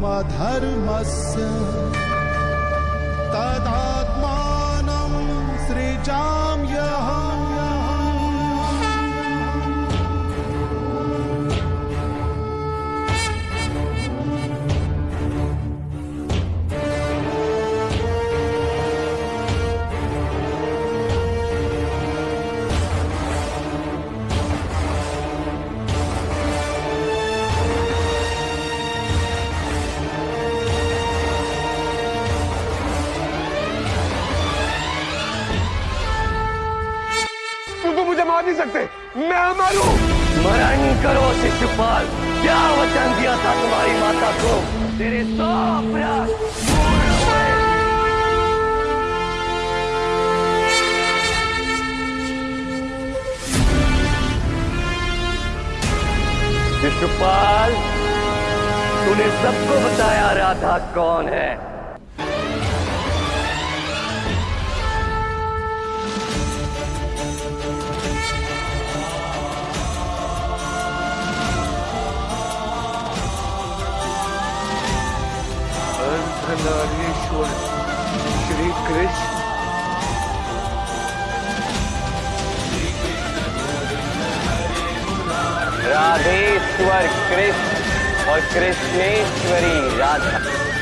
धर्मधर्मस्य तदा मार नहीं सकते। मैं मारू स्मरण करो, शिशुपाल। क्या वचन दिया था तुम्हारी माता को? तेरे सौ शिशुपाल, तूने सबको बताया राधा कौन है? अर्धनारीश्वर श्री कृष्ण राधेश्वर कृष्ण और कृष्णेश्वरी राधा।